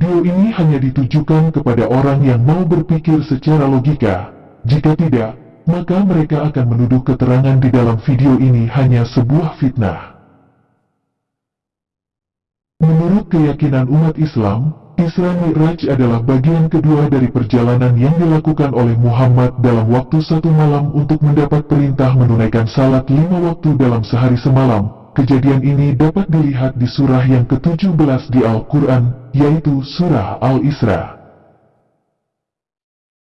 Video ini hanya ditujukan kepada orang yang mau berpikir secara logika. Jika tidak, maka mereka akan menuduh keterangan di dalam video ini hanya sebuah fitnah. Menurut keyakinan umat Islam, Isra Mi'raj adalah bagian kedua dari perjalanan yang dilakukan oleh Muhammad dalam waktu satu malam untuk mendapat perintah menunaikan salat lima waktu dalam sehari semalam. Kejadian ini dapat dilihat di surah yang ke-17 di Al-Quran, yaitu surah Al-Isra.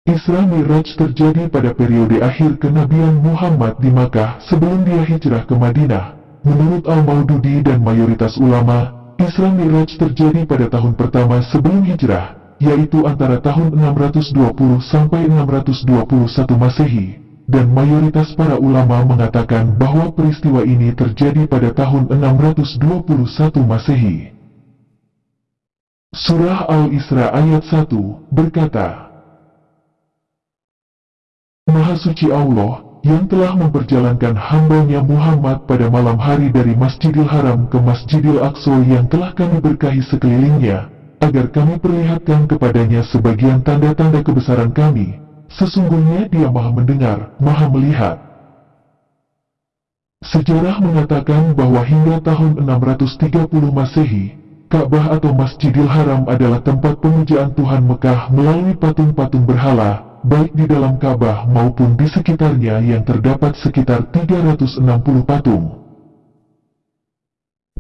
Isra Mi'raj terjadi pada periode akhir kenabian Muhammad di Makkah sebelum dia hijrah ke Madinah. Menurut Al-Maududi dan mayoritas ulama, Isra Mi'raj terjadi pada tahun pertama sebelum hijrah, yaitu antara tahun 620 sampai 621 Masehi, dan mayoritas para ulama mengatakan bahwa peristiwa ini terjadi pada tahun 621 Masehi. Surah Al-Isra ayat 1 berkata, Maha suci Allah, yang telah memperjalankan hambanya Muhammad pada malam hari dari Masjidil Haram ke Masjidil Aqsa yang telah kami berkahi sekelilingnya, agar kami perlihatkan kepadanya sebagian tanda-tanda kebesaran kami. Sesungguhnya dia maha mendengar, maha melihat. Sejarah mengatakan bahwa hingga tahun 630 Masehi, Ka'bah atau Masjidil Haram adalah tempat pemujaan Tuhan Mekah melalui patung-patung berhala, baik di dalam Ka'bah maupun di sekitarnya yang terdapat sekitar 360 patung.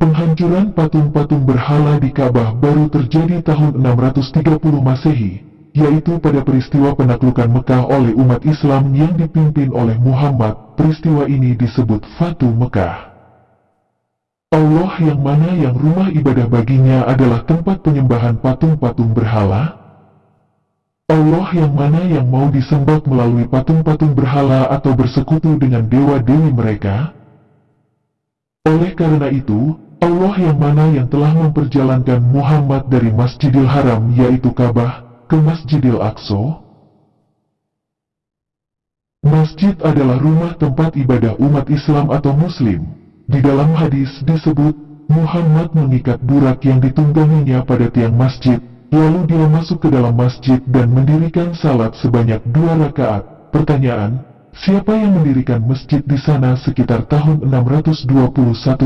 Penghancuran patung-patung berhala di Ka'bah baru terjadi tahun 630 Masehi, yaitu pada peristiwa penaklukan Mekah oleh umat Islam yang dipimpin oleh Muhammad. Peristiwa ini disebut Fatu Mekah. Allah yang mana yang rumah ibadah baginya adalah tempat penyembahan patung-patung berhala, Allah yang mana yang mau disembah melalui patung-patung berhala atau bersekutu dengan dewa-dewi mereka? Oleh karena itu, Allah yang mana yang telah memperjalankan Muhammad dari Masjidil Haram yaitu Ka'bah ke Masjidil Aqsa? Masjid adalah rumah tempat ibadah umat Islam atau Muslim. Di dalam hadis disebut, Muhammad mengikat burak yang ditungganginya pada tiang masjid, Lalu dia masuk ke dalam masjid dan mendirikan salat sebanyak dua rakaat. Pertanyaan, siapa yang mendirikan masjid di sana sekitar tahun 621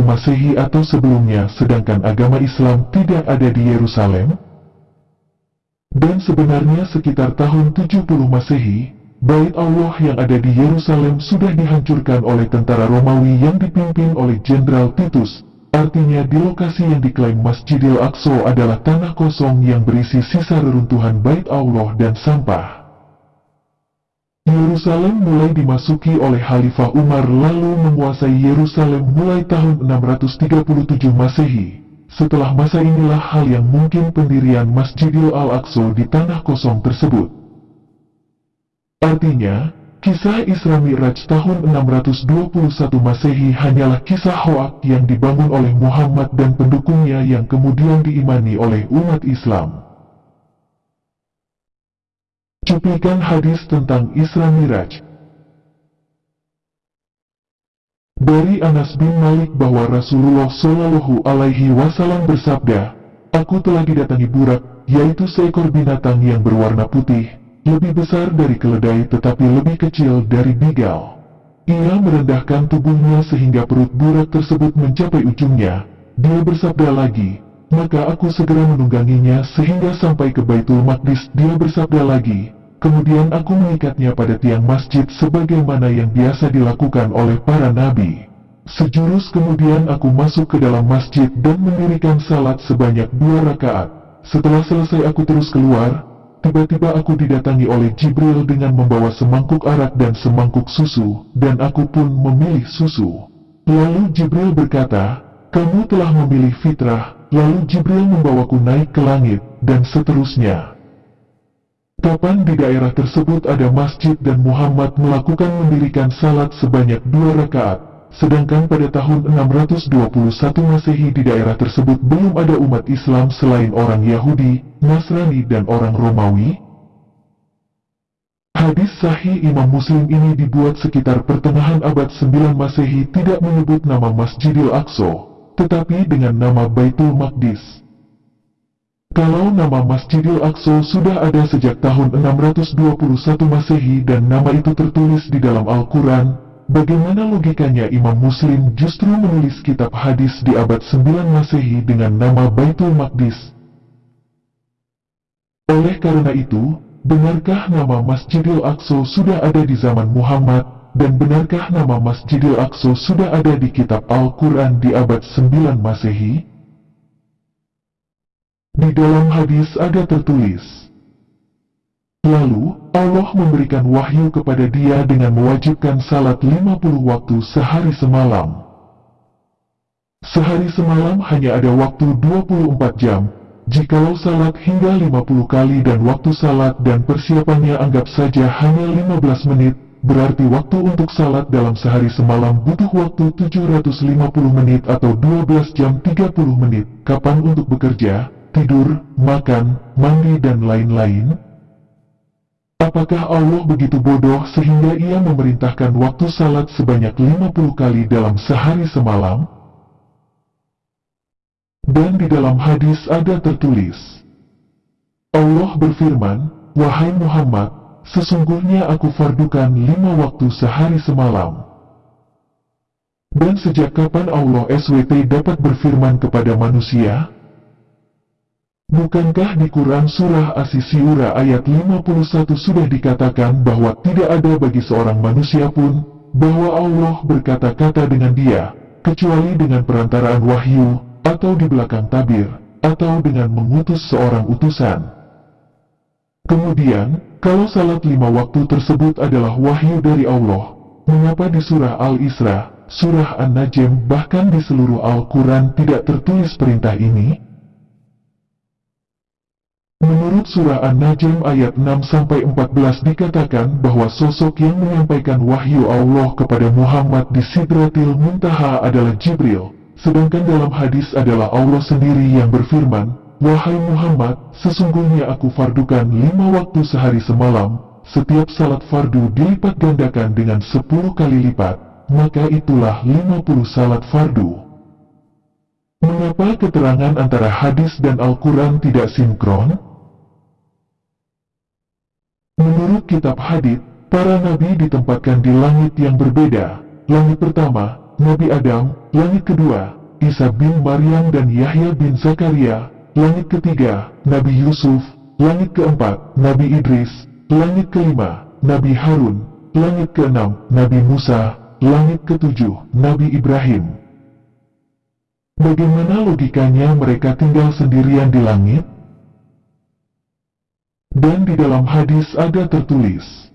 Masehi atau sebelumnya sedangkan agama Islam tidak ada di Yerusalem? Dan sebenarnya sekitar tahun 70 Masehi, Bait Allah yang ada di Yerusalem sudah dihancurkan oleh tentara Romawi yang dipimpin oleh Jenderal Titus, Artinya di lokasi yang diklaim Masjidil Aqsa adalah tanah kosong yang berisi sisa reruntuhan bait Allah dan sampah. Yerusalem mulai dimasuki oleh Khalifah Umar lalu menguasai Yerusalem mulai tahun 637 Masehi. Setelah masa inilah hal yang mungkin pendirian Masjidil Al-Aqsa di tanah kosong tersebut. Artinya, Kisah Isra Mi'raj tahun 621 Masehi hanyalah kisah hoak yang dibangun oleh Muhammad dan pendukungnya yang kemudian diimani oleh umat Islam. Cuplikan hadis tentang Isra Mi'raj Dari Anas bin Malik bahwa Rasulullah Shallallahu Alaihi Wasallam bersabda, Aku telah didatangi burak, yaitu seekor binatang yang berwarna putih, lebih besar dari keledai tetapi lebih kecil dari bigal. Ia merendahkan tubuhnya sehingga perut burak tersebut mencapai ujungnya. Dia bersabda lagi, maka aku segera menungganginya sehingga sampai ke Baitul Maqdis. Dia bersabda lagi, kemudian aku mengikatnya pada tiang masjid sebagaimana yang biasa dilakukan oleh para nabi. Sejurus kemudian aku masuk ke dalam masjid dan mendirikan salat sebanyak dua rakaat. Setelah selesai aku terus keluar, Tiba-tiba aku didatangi oleh Jibril dengan membawa semangkuk arak dan semangkuk susu, dan aku pun memilih susu. Lalu Jibril berkata, kamu telah memilih fitrah, lalu Jibril membawaku naik ke langit, dan seterusnya. Kapan di daerah tersebut ada masjid dan Muhammad melakukan mendirikan salat sebanyak dua rakaat, Sedangkan pada tahun 621 Masehi di daerah tersebut belum ada umat Islam selain orang Yahudi, Nasrani dan orang Romawi. Hadis sahih Imam Muslim ini dibuat sekitar pertengahan abad 9 Masehi tidak menyebut nama Masjidil Aqsa, tetapi dengan nama Baitul Maqdis. Kalau nama Masjidil Aqsa sudah ada sejak tahun 621 Masehi dan nama itu tertulis di dalam Al-Quran, bagaimana logikanya Imam Muslim justru menulis kitab hadis di abad 9 Masehi dengan nama Baitul Maqdis? Oleh karena itu, benarkah nama Masjidil Aqsa sudah ada di zaman Muhammad, dan benarkah nama Masjidil Aqsa sudah ada di kitab Al-Quran di abad 9 Masehi? Di dalam hadis ada tertulis, Lalu, Allah memberikan wahyu kepada dia dengan mewajibkan salat 50 waktu sehari semalam. Sehari semalam hanya ada waktu 24 jam, jikalau salat hingga 50 kali dan waktu salat dan persiapannya anggap saja hanya 15 menit, berarti waktu untuk salat dalam sehari semalam butuh waktu 750 menit atau 12 jam 30 menit. Kapan untuk bekerja? Tidur, makan, mandi dan lain-lain? Apakah Allah begitu bodoh sehingga ia memerintahkan waktu salat sebanyak 50 kali dalam sehari semalam? Dan di dalam hadis ada tertulis, Allah berfirman, Wahai Muhammad, sesungguhnya aku fardukan lima waktu sehari semalam. Dan sejak kapan Allah SWT dapat berfirman kepada manusia? Bukankah di Quran Surah As-Sisiura ayat 51 sudah dikatakan bahwa tidak ada bagi seorang manusia pun, bahwa Allah berkata-kata dengan dia, kecuali dengan perantaraan wahyu, atau di belakang tabir, atau dengan mengutus seorang utusan. Kemudian, kalau salat lima waktu tersebut adalah wahyu dari Allah, mengapa di surah Al-Isra, surah An-Najm bahkan di seluruh Al-Quran tidak tertulis perintah ini? Menurut surah An-Najm ayat 6-14 dikatakan bahwa sosok yang menyampaikan wahyu Allah kepada Muhammad di Sidratil Muntaha adalah Jibril, sedangkan dalam hadis adalah Allah sendiri yang berfirman, Wahai Muhammad, sesungguhnya aku fardukan lima waktu sehari semalam, setiap salat fardu dilipat gandakan dengan sepuluh kali lipat, maka itulah lima puluh salat fardu. Mengapa keterangan antara hadis dan Al-Quran tidak sinkron? Kitab hadith, para nabi ditempatkan di langit yang berbeda. Langit pertama, Nabi Adam, langit kedua, Isa bin Maryam dan Yahya bin Zakaria, langit ketiga, Nabi Yusuf, langit keempat, Nabi Idris, langit kelima, Nabi Harun, langit keenam, Nabi Musa, langit ketujuh, Nabi Ibrahim. Bagaimana logikanya mereka tinggal sendirian di langit? Dan di dalam hadis ada tertulis,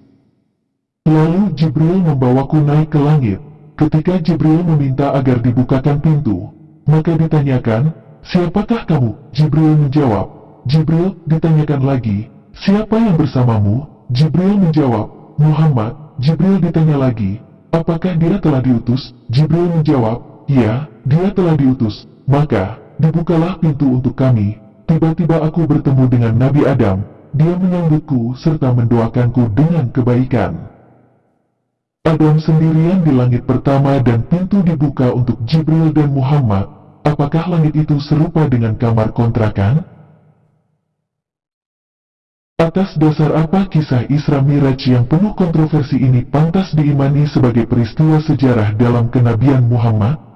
Lalu Jibril membawaku naik ke langit. Ketika Jibril meminta agar dibukakan pintu, maka ditanyakan, Siapakah kamu? Jibril menjawab. Jibril ditanyakan lagi, Siapa yang bersamamu? Jibril menjawab, Muhammad. Jibril ditanya lagi, Apakah dia telah diutus? Jibril menjawab, Ya, dia telah diutus. Maka, dibukalah pintu untuk kami. Tiba-tiba aku bertemu dengan Nabi Adam, dia menyambutku serta mendoakanku dengan kebaikan. Adam sendirian di langit pertama dan pintu dibuka untuk Jibril dan Muhammad. Apakah langit itu serupa dengan kamar kontrakan? Atas dasar apa kisah Isra Miraj yang penuh kontroversi ini pantas diimani sebagai peristiwa sejarah dalam kenabian Muhammad?